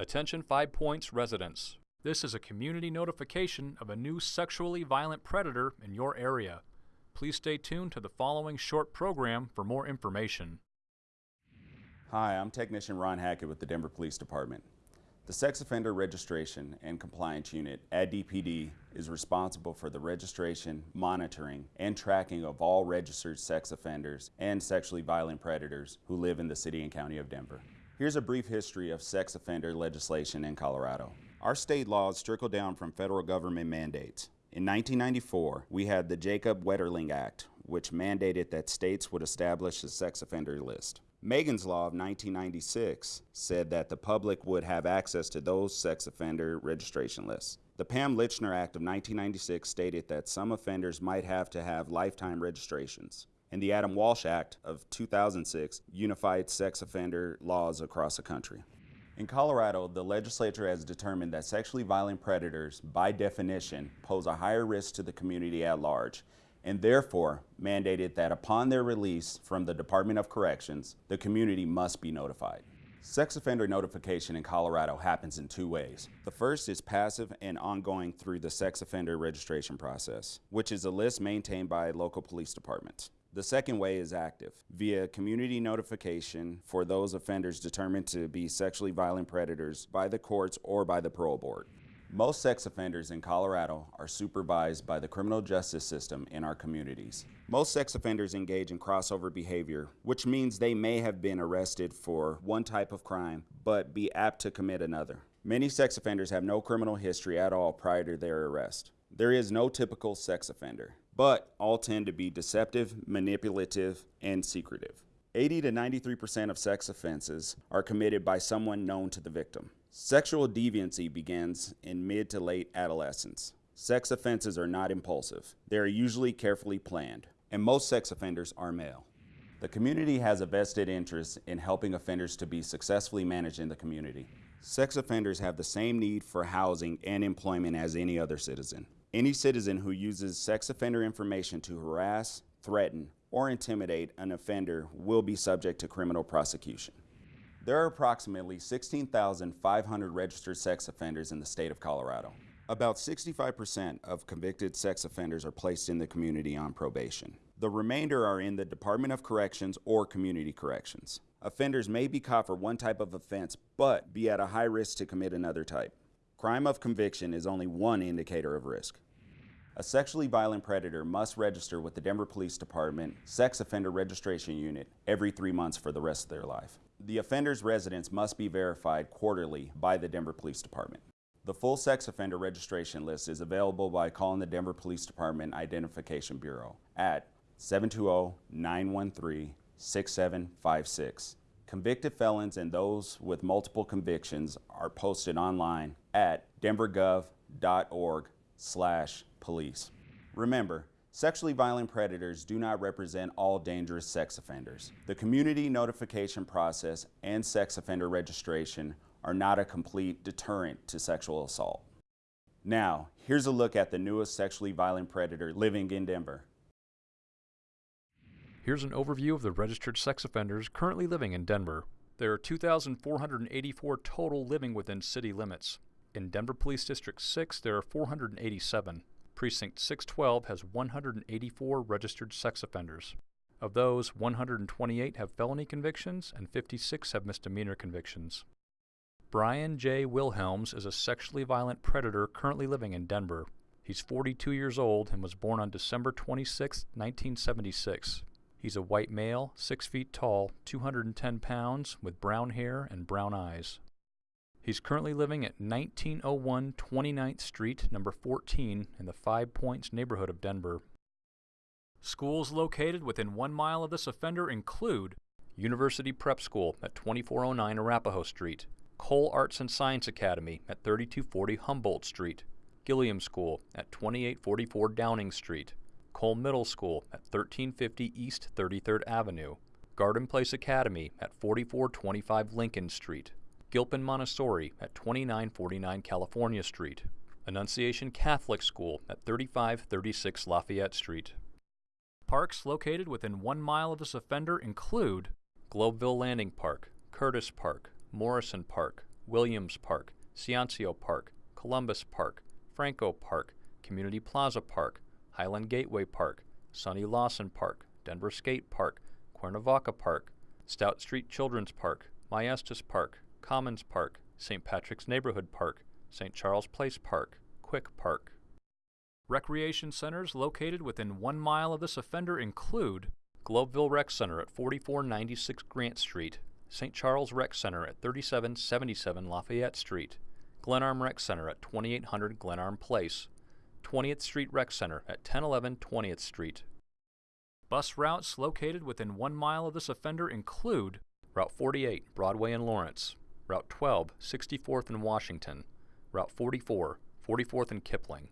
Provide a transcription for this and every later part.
Attention Five Points residents. This is a community notification of a new sexually violent predator in your area. Please stay tuned to the following short program for more information. Hi, I'm Technician Ron Hackett with the Denver Police Department. The Sex Offender Registration and Compliance Unit at DPD is responsible for the registration, monitoring, and tracking of all registered sex offenders and sexually violent predators who live in the City and County of Denver. Here's a brief history of sex offender legislation in Colorado. Our state laws trickle down from federal government mandates. In 1994, we had the Jacob Wetterling Act, which mandated that states would establish a sex offender list. Megan's Law of 1996 said that the public would have access to those sex offender registration lists. The Pam Lychner Act of 1996 stated that some offenders might have to have lifetime registrations and the Adam Walsh Act of 2006 unified sex offender laws across the country. In Colorado, the legislature has determined that sexually violent predators, by definition, pose a higher risk to the community at large, and therefore mandated that upon their release from the Department of Corrections, the community must be notified. Sex offender notification in Colorado happens in two ways. The first is passive and ongoing through the sex offender registration process, which is a list maintained by local police departments. The second way is active, via community notification for those offenders determined to be sexually violent predators by the courts or by the parole board. Most sex offenders in Colorado are supervised by the criminal justice system in our communities. Most sex offenders engage in crossover behavior, which means they may have been arrested for one type of crime, but be apt to commit another. Many sex offenders have no criminal history at all prior to their arrest. There is no typical sex offender but all tend to be deceptive, manipulative, and secretive. 80 to 93% of sex offenses are committed by someone known to the victim. Sexual deviancy begins in mid to late adolescence. Sex offenses are not impulsive. They are usually carefully planned, and most sex offenders are male. The community has a vested interest in helping offenders to be successfully managed in the community. Sex offenders have the same need for housing and employment as any other citizen. Any citizen who uses sex offender information to harass, threaten, or intimidate an offender will be subject to criminal prosecution. There are approximately 16,500 registered sex offenders in the state of Colorado. About 65% of convicted sex offenders are placed in the community on probation. The remainder are in the Department of Corrections or Community Corrections. Offenders may be caught for one type of offense, but be at a high risk to commit another type. Crime of conviction is only one indicator of risk. A sexually violent predator must register with the Denver Police Department Sex Offender Registration Unit every three months for the rest of their life. The offender's residence must be verified quarterly by the Denver Police Department. The full sex offender registration list is available by calling the Denver Police Department Identification Bureau at 720-913-6756 Convicted felons and those with multiple convictions are posted online at denvergov.org slash police. Remember, sexually violent predators do not represent all dangerous sex offenders. The community notification process and sex offender registration are not a complete deterrent to sexual assault. Now, here's a look at the newest sexually violent predator living in Denver. Here's an overview of the registered sex offenders currently living in Denver. There are 2,484 total living within city limits. In Denver Police District 6, there are 487. Precinct 612 has 184 registered sex offenders. Of those, 128 have felony convictions and 56 have misdemeanor convictions. Brian J. Wilhelms is a sexually violent predator currently living in Denver. He's 42 years old and was born on December 26, 1976. He's a white male, 6 feet tall, 210 pounds, with brown hair and brown eyes. He's currently living at 1901 29th Street, number 14, in the Five Points neighborhood of Denver. Schools located within one mile of this offender include University Prep School at 2409 Arapahoe Street, Cole Arts and Science Academy at 3240 Humboldt Street, Gilliam School at 2844 Downing Street, Cole Middle School at 1350 East 33rd Avenue, Garden Place Academy at 4425 Lincoln Street, Gilpin Montessori at 2949 California Street, Annunciation Catholic School at 3536 Lafayette Street. Parks located within one mile of this offender include Globeville Landing Park, Curtis Park, Morrison Park, Williams Park, Ciancio Park, Columbus Park, Franco Park, Community Plaza Park, Highland Gateway Park, Sonny Lawson Park, Denver Skate Park, Cuernavaca Park, Stout Street Children's Park, Maestas Park, Commons Park, St. Patrick's Neighborhood Park, St. Charles Place Park, Quick Park. Recreation centers located within one mile of this offender include Globeville Rec Center at 4496 Grant Street, St. Charles Rec Center at 3777 Lafayette Street, Glenarm Rec Center at 2800 Glenarm Place, 20th Street Rec Center at 1011 20th Street. Bus routes located within one mile of this offender include Route 48, Broadway and Lawrence, Route 12, 64th and Washington, Route 44, 44th and Kipling.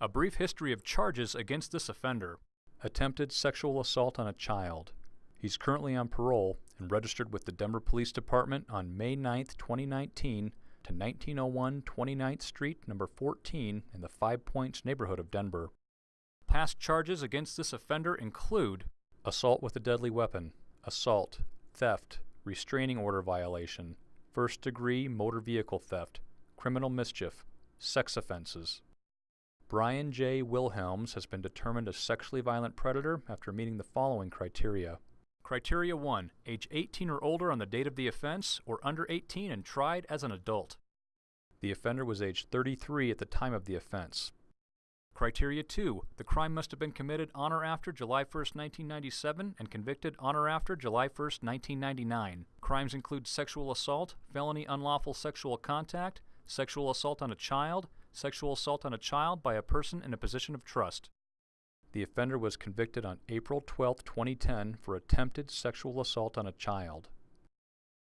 A brief history of charges against this offender. Attempted sexual assault on a child. He's currently on parole and registered with the Denver Police Department on May 9, 2019 to 1901 29th Street, number 14 in the Five Points neighborhood of Denver. Past charges against this offender include assault with a deadly weapon, assault, theft, restraining order violation, first degree motor vehicle theft, criminal mischief, sex offenses. Brian J. Wilhelms has been determined a sexually violent predator after meeting the following criteria. Criteria 1. Age 18 or older on the date of the offense, or under 18 and tried as an adult. The offender was age 33 at the time of the offense. Criteria 2. The crime must have been committed on or after July 1, 1997 and convicted on or after July 1, 1999. Crimes include sexual assault, felony unlawful sexual contact, sexual assault on a child, sexual assault on a child by a person in a position of trust. The offender was convicted on April 12, 2010 for attempted sexual assault on a child.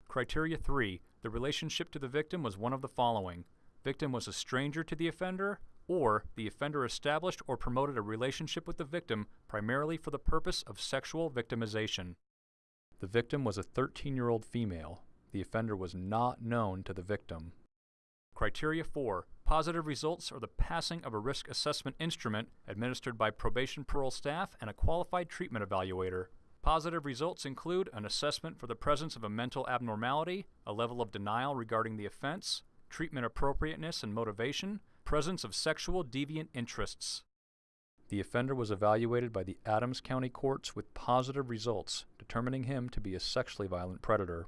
Criteria 3. The relationship to the victim was one of the following. Victim was a stranger to the offender, or the offender established or promoted a relationship with the victim primarily for the purpose of sexual victimization. The victim was a 13 year old female. The offender was not known to the victim. Criteria 4. Positive results are the passing of a risk assessment instrument administered by probation parole staff and a qualified treatment evaluator. Positive results include an assessment for the presence of a mental abnormality, a level of denial regarding the offense, treatment appropriateness and motivation, presence of sexual deviant interests. The offender was evaluated by the Adams County courts with positive results, determining him to be a sexually violent predator.